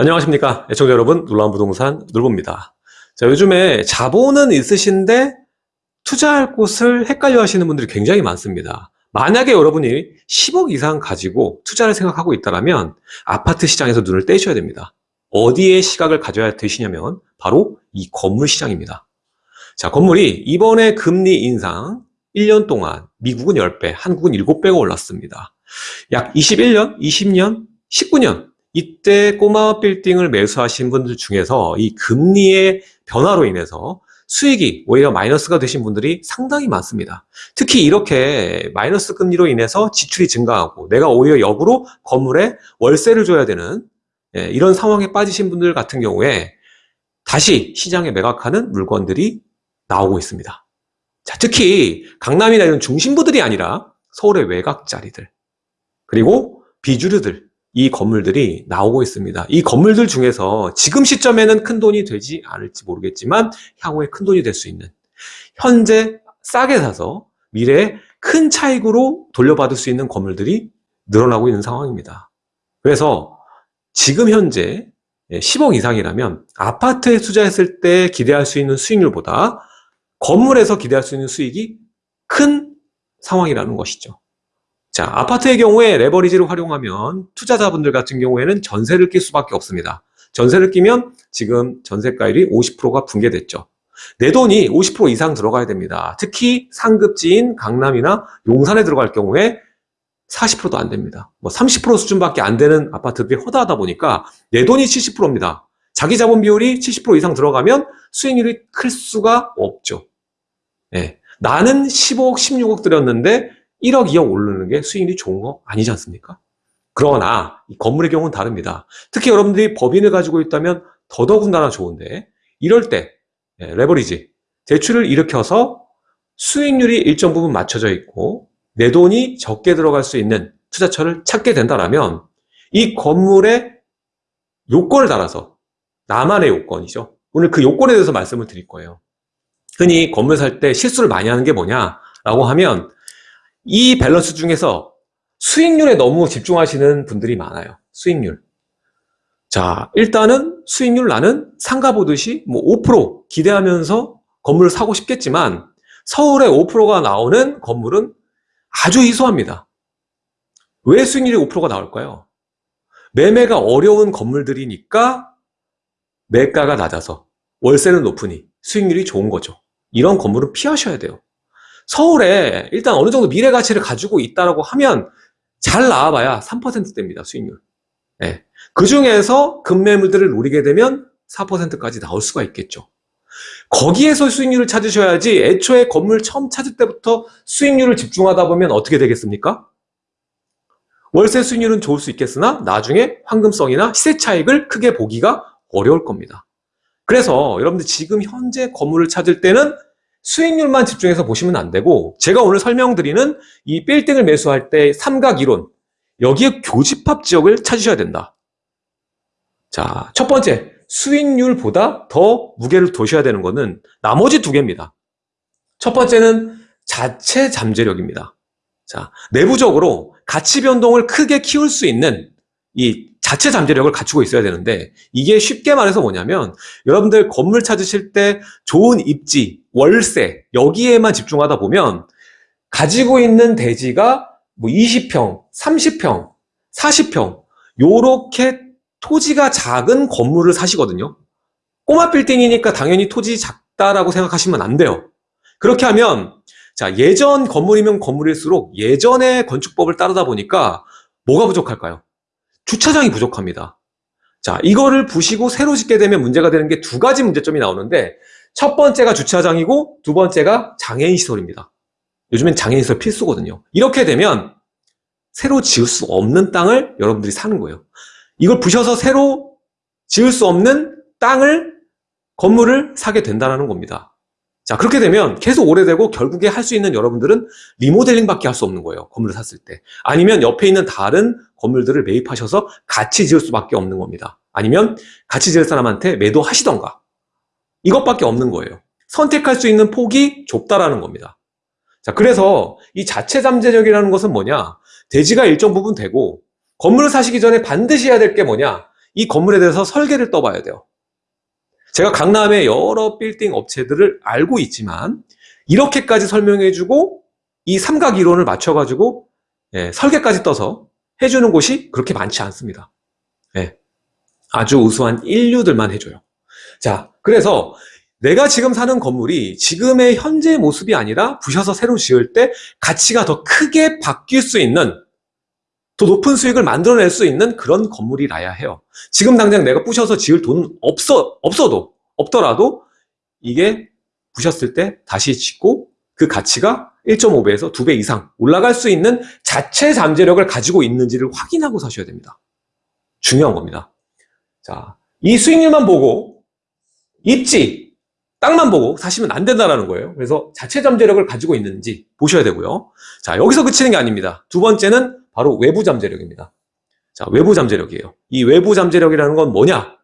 안녕하십니까 애청자 여러분. 놀라운 부동산 놀보입니다. 자 요즘에 자본은 있으신데 투자할 곳을 헷갈려 하시는 분들이 굉장히 많습니다. 만약에 여러분이 10억 이상 가지고 투자를 생각하고 있다면 아파트 시장에서 눈을 떼셔야 됩니다. 어디에 시각을 가져야 되시냐면 바로 이 건물 시장입니다. 자 건물이 이번에 금리 인상 1년 동안 미국은 10배 한국은 7배가 올랐습니다. 약 21년 20년 19년 이때 꼬마 빌딩을 매수하신 분들 중에서 이 금리의 변화로 인해서 수익이 오히려 마이너스가 되신 분들이 상당히 많습니다. 특히 이렇게 마이너스 금리로 인해서 지출이 증가하고 내가 오히려 역으로 건물에 월세를 줘야 되는 예, 이런 상황에 빠지신 분들 같은 경우에 다시 시장에 매각하는 물건들이 나오고 있습니다. 자, 특히 강남이나 이런 중심부들이 아니라 서울의 외곽 자리들 그리고 비주류들 이 건물들이 나오고 있습니다. 이 건물들 중에서 지금 시점에는 큰 돈이 되지 않을지 모르겠지만 향후에 큰 돈이 될 수 있는 현재 싸게 사서 미래에 큰 차익으로 돌려받을 수 있는 건물들이 늘어나고 있는 상황입니다. 그래서 지금 현재 10억 이상이라면 아파트에 투자했을 때 기대할 수 있는 수익률보다 건물에서 기대할 수 있는 수익이 큰 상황이라는 것이죠. 자, 아파트의 경우에 레버리지를 활용하면 투자자분들 같은 경우에는 전세를 낄 수밖에 없습니다. 전세를 끼면 지금 전세가율이 50%가 붕괴됐죠. 내 돈이 50% 이상 들어가야 됩니다. 특히 상급지인 강남이나 용산에 들어갈 경우에 40%도 안 됩니다. 뭐 30% 수준밖에 안 되는 아파트들이 허다하다 보니까 내 돈이 70%입니다. 자기 자본 비율이 70% 이상 들어가면 수익률이 클 수가 없죠. 네. 나는 15억, 16억 들였는데 1억, 2억 오르는 게 수익률이 좋은 거 아니지 않습니까? 그러나 이 건물의 경우는 다릅니다. 특히 여러분들이 법인을 가지고 있다면 더더군다나 좋은데 이럴 때 예, 레버리지, 대출을 일으켜서 수익률이 일정 부분 맞춰져 있고 내 돈이 적게 들어갈 수 있는 투자처를 찾게 된다면 이 건물의 요건을 따라서 나만의 요건이죠. 오늘 그 요건에 대해서 말씀을 드릴 거예요. 흔히 건물 살 때 실수를 많이 하는 게 뭐냐라고 하면 이 밸런스 중에서 수익률에 너무 집중하시는 분들이 많아요. 수익률. 자, 일단은 수익률 나는 상가 보듯이 뭐 5% 기대하면서 건물을 사고 싶겠지만 서울에 5%가 나오는 건물은 아주 희소합니다. 왜 수익률이 5%가 나올까요? 매매가 어려운 건물들이니까 매가가 낮아서 월세는 높으니 수익률이 좋은 거죠. 이런 건물은 피하셔야 돼요. 서울에 일단 어느 정도 미래 가치를 가지고 있다고 하면 잘 나와봐야 3%대입니다. 수익률. 네. 그 중에서 급매물들을 노리게 되면 4%까지 나올 수가 있겠죠. 거기에서 수익률을 찾으셔야지 애초에 건물 처음 찾을 때부터 수익률을 집중하다 보면 어떻게 되겠습니까? 월세 수익률은 좋을 수 있겠으나 나중에 황금성이나 시세 차익을 크게 보기가 어려울 겁니다. 그래서 여러분들 지금 현재 건물을 찾을 때는 수익률만 집중해서 보시면 안 되고 제가 오늘 설명드리는 이 빌딩을 매수할 때 삼각이론 여기에 교집합 지역을 찾으셔야 된다. 자, 첫 번째 수익률보다 더 무게를 두셔야 되는 것은 나머지 두 개입니다. 첫 번째는 자체 잠재력입니다. 자, 내부적으로 가치 변동을 크게 키울 수 있는 이 자체 잠재력을 갖추고 있어야 되는데 이게 쉽게 말해서 뭐냐면 여러분들 건물 찾으실 때 좋은 입지, 월세 여기에만 집중하다 보면 가지고 있는 대지가 뭐 20평, 30평, 40평 요렇게 토지가 작은 건물을 사시거든요. 꼬마 빌딩이니까 당연히 토지 작다라고 생각하시면 안 돼요. 그렇게 하면 자 예전 건물이면 건물일수록 예전의 건축법을 따르다 보니까 뭐가 부족할까요? 주차장이 부족합니다. 자, 이거를 부시고 새로 짓게 되면 문제가 되는 게 두 가지 문제점이 나오는데 첫 번째가 주차장이고 두 번째가 장애인 시설입니다. 요즘엔 장애인 시설 필수거든요. 이렇게 되면 새로 지을 수 없는 땅을 여러분들이 사는 거예요. 이걸 부셔서 새로 지을 수 없는 땅을 건물을 사게 된다는 겁니다. 자 그렇게 되면 계속 오래되고 결국에 할 수 있는 여러분들은 리모델링밖에 할 수 없는 거예요. 건물을 샀을 때. 아니면 옆에 있는 다른 건물들을 매입하셔서 같이 지을 수밖에 없는 겁니다. 아니면 같이 지을 사람한테 매도하시던가. 이것밖에 없는 거예요. 선택할 수 있는 폭이 좁다라는 겁니다. 자, 그래서 이 자체 잠재력이라는 것은 뭐냐? 대지가 일정 부분 되고 건물을 사시기 전에 반드시 해야 될 게 뭐냐? 이 건물에 대해서 설계를 떠봐야 돼요. 제가 강남의 여러 빌딩 업체들을 알고 있지만 이렇게까지 설명해주고 이 삼각 이론을 맞춰가지고 예, 설계까지 떠서 해주는 곳이 그렇게 많지 않습니다. 예, 아주 우수한 인류들만 해줘요. 자, 그래서 내가 지금 사는 건물이 지금의 현재 모습이 아니라 부셔서 새로 지을 때 가치가 더 크게 바뀔 수 있는 더 높은 수익을 만들어낼 수 있는 그런 건물이라야 해요. 지금 당장 내가 부셔서 지을 돈은 없어, 없어도, 없더라도 이게 부셨을 때 다시 짓고 그 가치가 1.5배에서 2배 이상 올라갈 수 있는 자체 잠재력을 가지고 있는지를 확인하고 사셔야 됩니다. 중요한 겁니다. 자, 이 수익률만 보고 입지, 땅만 보고 사시면 안 된다는 거예요. 그래서 자체 잠재력을 가지고 있는지 보셔야 되고요. 자, 여기서 그치는 게 아닙니다. 두 번째는 바로 외부 잠재력입니다. 자, 외부 잠재력이에요. 이 외부 잠재력이라는 건 뭐냐?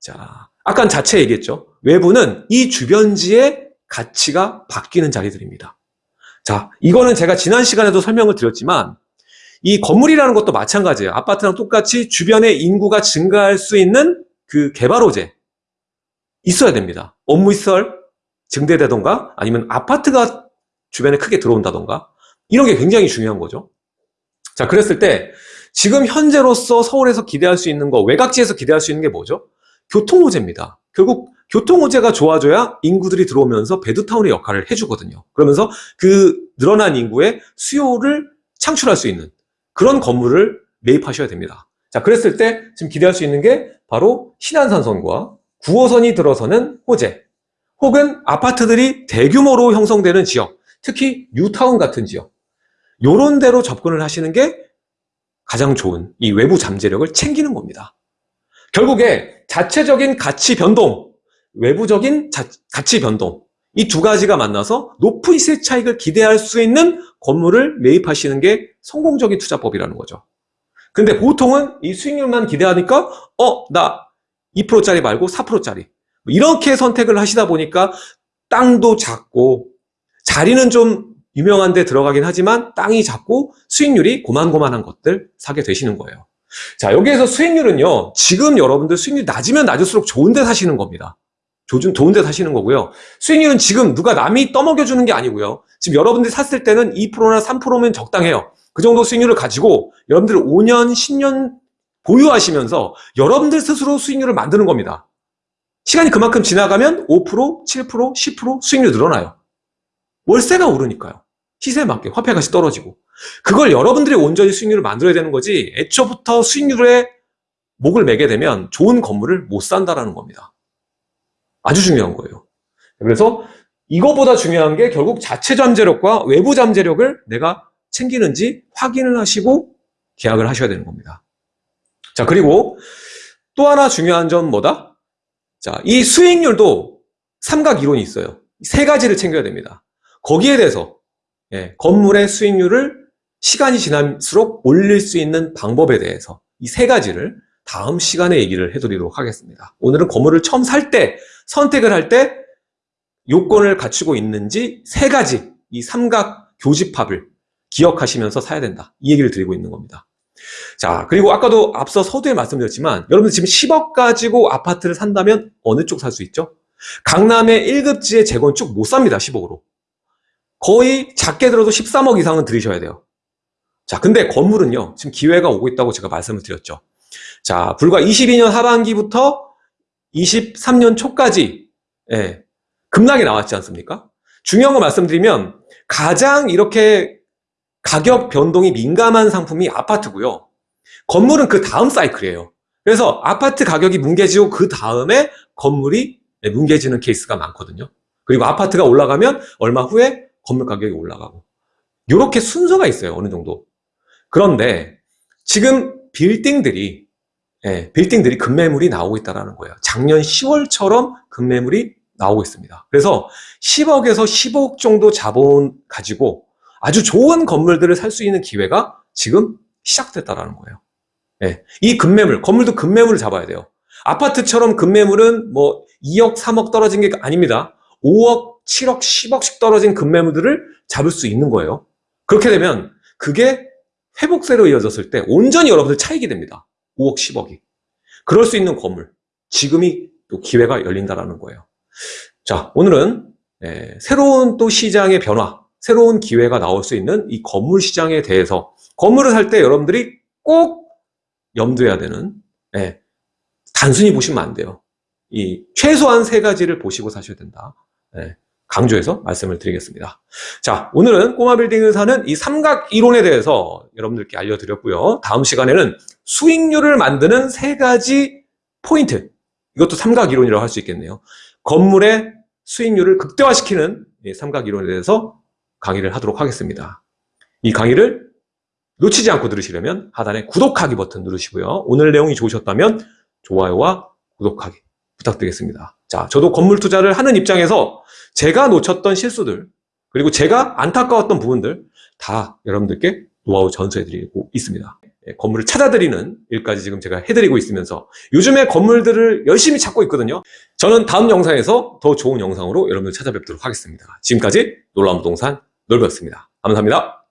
자, 아까 자체 얘기했죠. 외부는 이 주변지의 가치가 바뀌는 자리들입니다. 자, 이거는 제가 지난 시간에도 설명을 드렸지만 이 건물이라는 것도 마찬가지예요. 아파트랑 똑같이 주변에 인구가 증가할 수 있는 그 개발 호재 있어야 됩니다. 업무 시설 증대되던가 아니면 아파트가 주변에 크게 들어온다던가 이런 게 굉장히 중요한 거죠. 자, 그랬을 때 지금 현재로서 서울에서 기대할 수 있는 거, 외곽지에서 기대할 수 있는 게 뭐죠? 교통호재입니다. 결국 교통호재가 좋아져야 인구들이 들어오면서 베드타운의 역할을 해주거든요. 그러면서 그 늘어난 인구의 수요를 창출할 수 있는 그런 건물을 매입하셔야 됩니다. 자, 그랬을 때 지금 기대할 수 있는 게 바로 신안산선과 9호선이 들어서는 호재, 혹은 아파트들이 대규모로 형성되는 지역, 특히 뉴타운 같은 지역, 요런 데로 접근을 하시는 게 가장 좋은 이 외부 잠재력을 챙기는 겁니다. 결국에 자체적인 가치 변동, 외부적인 자, 가치 변동, 이 두 가지가 만나서 높은 시세 차익을 기대할 수 있는 건물을 매입하시는 게 성공적인 투자법이라는 거죠. 근데 보통은 이 수익률만 기대하니까, 어, 나 2%짜리 말고 4%짜리. 이렇게 선택을 하시다 보니까 땅도 작고, 자리는 좀 유명한 데 들어가긴 하지만 땅이 작고 수익률이 고만고만한 것들 사게 되시는 거예요. 자, 여기에서 수익률은요, 지금 여러분들 수익률이 낮으면 낮을수록 좋은 데 사시는 겁니다. 조준 좋은 데 사시는 거고요. 수익률은 지금 누가 남이 떠먹여 주는 게 아니고요. 지금 여러분들이 샀을 때는 2%나 3%면 적당해요. 그 정도 수익률을 가지고 여러분들 5년, 10년 보유하시면서 여러분들 스스로 수익률을 만드는 겁니다. 시간이 그만큼 지나가면 5%, 7%, 10% 수익률 늘어나요. 월세가 오르니까요. 시세에 맞게 화폐가치 떨어지고 그걸 여러분들이 온전히 수익률을 만들어야 되는 거지 애초부터 수익률에 목을 매게 되면 좋은 건물을 못 산다라는 겁니다. 아주 중요한 거예요. 그래서 이거보다 중요한 게 결국 자체 잠재력과 외부 잠재력을 내가 챙기는지 확인을 하시고 계약을 하셔야 되는 겁니다. 자, 그리고 또 하나 중요한 점 뭐다? 자, 이 수익률도 삼각 이론이 있어요. 세 가지를 챙겨야 됩니다. 거기에 대해서 예, 건물의 수익률을 시간이 지날수록 올릴 수 있는 방법에 대해서 이 세 가지를 다음 시간에 얘기를 해드리도록 하겠습니다. 오늘은 건물을 처음 살 때, 선택을 할 때 요건을 갖추고 있는지 세 가지 이 삼각 교집합을 기억하시면서 사야 된다. 이 얘기를 드리고 있는 겁니다. 자, 그리고 아까도 앞서 서두에 말씀드렸지만 여러분들 지금 10억 가지고 아파트를 산다면 어느 쪽 살 수 있죠? 강남의 1급지의 재건축 못 삽니다. 10억으로. 거의 작게 들어도 13억 이상은 들이셔야 돼요. 자, 근데 건물은요, 지금 기회가 오고 있다고 제가 말씀을 드렸죠. 자, 불과 22년 하반기부터 23년 초까지, 예, 급락이 나왔지 않습니까? 중요한 거 말씀드리면, 가장 이렇게 가격 변동이 민감한 상품이 아파트고요. 건물은 그 다음 사이클이에요. 그래서 아파트 가격이 뭉개지고 그 다음에 건물이 뭉개지는 케이스가 많거든요. 그리고 아파트가 올라가면 얼마 후에 건물 가격이 올라가고 이렇게 순서가 있어요 어느 정도 그런데 지금 빌딩들이 예, 빌딩들이 급매물이 나오고 있다는 거예요 작년 10월처럼 급매물이 나오고 있습니다 그래서 10억에서 15억 정도 자본 가지고 아주 좋은 건물들을 살 수 있는 기회가 지금 시작됐다라는 거예요 예, 이 급매물 건물도 급매물을 잡아야 돼요 아파트처럼 급매물은 뭐 2억 3억 떨어진 게 아닙니다 5억 7억, 10억씩 떨어진 급매물들을 잡을 수 있는 거예요. 그렇게 되면 그게 회복세로 이어졌을 때 온전히 여러분들 차익이 됩니다. 5억, 10억이. 그럴 수 있는 건물. 지금이 또 기회가 열린다라는 거예요. 자, 오늘은 예, 새로운 또 시장의 변화, 새로운 기회가 나올 수 있는 이 건물 시장에 대해서 건물을 살 때 여러분들이 꼭 염두해야 되는 예, 단순히 보시면 안 돼요. 이 최소한 세 가지를 보시고 사셔야 된다. 예, 강조해서 말씀을 드리겠습니다. 자, 오늘은 꼬마 빌딩을 사는 이 삼각 이론에 대해서 여러분들께 알려드렸고요. 다음 시간에는 수익률을 만드는 세 가지 포인트. 이것도 삼각 이론이라고 할 수 있겠네요. 건물의 수익률을 극대화시키는 이 삼각 이론에 대해서 강의를 하도록 하겠습니다. 이 강의를 놓치지 않고 들으시려면 하단에 구독하기 버튼 누르시고요. 오늘 내용이 좋으셨다면 좋아요와 구독하기 부탁드리겠습니다. 자, 저도 건물 투자를 하는 입장에서 제가 놓쳤던 실수들, 그리고 제가 안타까웠던 부분들 다 여러분들께 노하우 전수해드리고 있습니다. 예, 건물을 찾아드리는 일까지 지금 제가 해드리고 있으면서 요즘에 건물들을 열심히 찾고 있거든요. 저는 다음 영상에서 더 좋은 영상으로 여러분들 찾아뵙도록 하겠습니다. 지금까지 놀라운 부동산 놀배였습니다. 감사합니다.